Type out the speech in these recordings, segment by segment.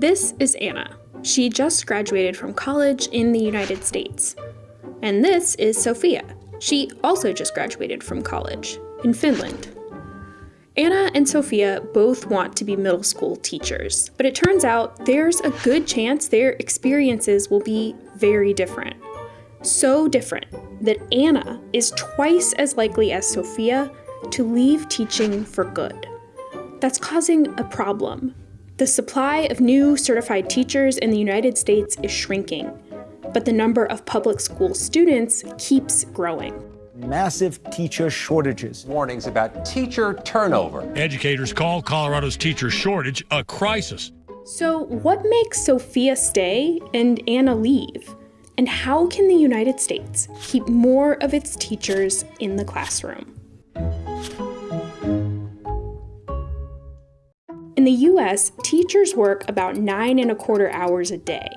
This is Anna. She just graduated from college in the United States. And this is Sophia. She also just graduated from college in Finland. Anna and Sophia both want to be middle school teachers, but it turns out there's a good chance their experiences will be very different. So different that Anna is twice as likely as Sophia to leave teaching for good. That's causing a problem. The supply of new certified teachers in the United States is shrinking, but the number of public school students keeps growing massive teacher shortages. Warnings about teacher turnover. Educators call Colorado's teacher shortage a crisis. So, what makes Sophia stay and Anna leave? And how can the United States keep more of its teachers in the classroom? In the US, teachers work about nine and a quarter hours a day,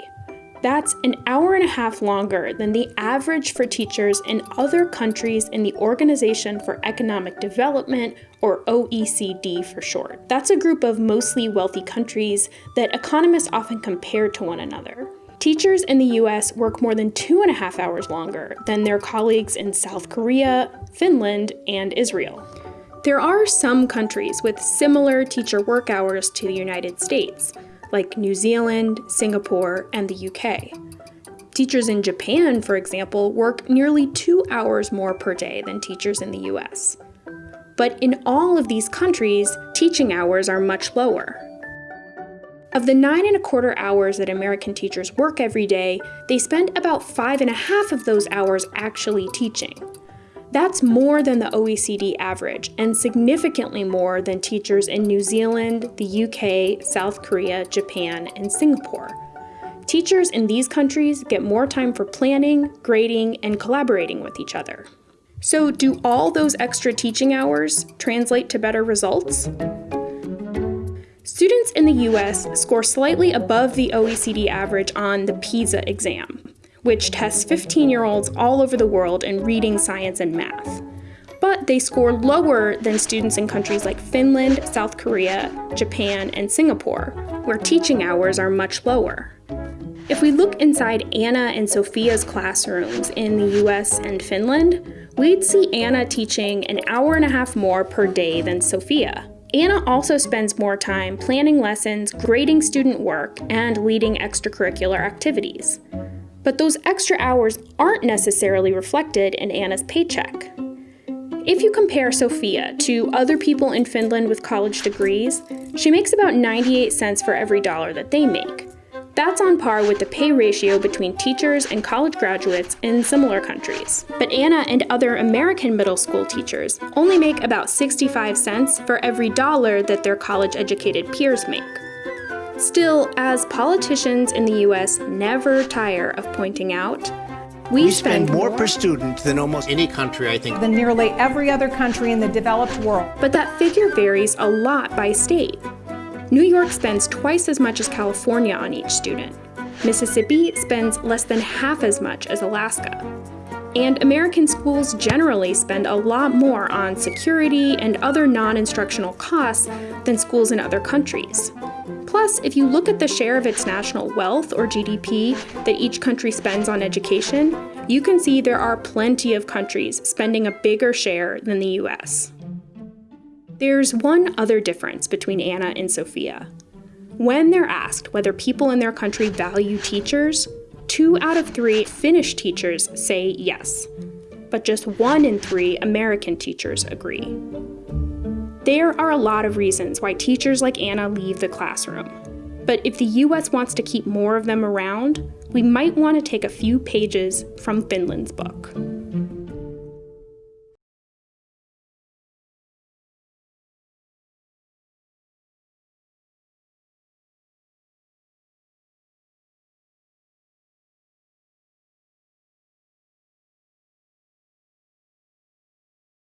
that's an hour and a half longer than the average for teachers in other countries in the Organization for Economic Development, or OECD for short. That's a group of mostly wealthy countries that economists often compare to one another. Teachers in the US work more than two and a half hours longer than their colleagues in South Korea, Finland, and Israel. There are some countries with similar teacher work hours to the United States, like New Zealand, Singapore, and the UK. Teachers in Japan, for example, work nearly two hours more per day than teachers in the US. But in all of these countries, teaching hours are much lower. Of the nine and a quarter hours that American teachers work every day, they spend about five and a half of those hours actually teaching. That's more than the OECD average and significantly more than teachers in New Zealand, the UK, South Korea, Japan, and Singapore. Teachers in these countries get more time for planning, grading, and collaborating with each other. So, do all those extra teaching hours translate to better results? Students in the US score slightly above the OECD average on the PISA exam, which tests 15 year olds all over the world in reading, science, and math. But they score lower than students in countries like Finland, South Korea, Japan, and Singapore, where teaching hours are much lower. If we look inside Anna and Sophia's classrooms in the US and Finland, we'd see Anna teaching an hour and a half more per day than Sophia. Anna also spends more time planning lessons, grading student work, and leading extracurricular activities. But those extra hours aren't necessarily reflected in Anna's paycheck. If you compare Sophia to other people in Finland with college degrees, she makes about 98 cents for every dollar that they make. That's on par with the pay ratio between teachers and college graduates in similar countries. But Anna and other American middle school teachers only make about 65 cents for every dollar that their college educated peers make. Still, as politicians in the US never tire of pointing out, we, we spend, spend more, more per student than almost any country, I think. Than nearly every other country in the developed world. But that figure varies a lot by state. New York spends twice as much as California on each student. Mississippi spends less than half as much as Alaska. And American schools generally spend a lot more on security and other non instructional costs than schools in other countries. Plus, if you look at the share of its national wealth or GDP that each country spends on education, you can see there are plenty of countries spending a bigger share than the US. There's one other difference between Anna and Sophia. When they're asked whether people in their country value teachers, two out of three Finnish teachers say yes, but just one in three American teachers agree. There are a lot of reasons why teachers like Anna leave the classroom. But if the US wants to keep more of them around, we might want to take a few pages from Finland's book.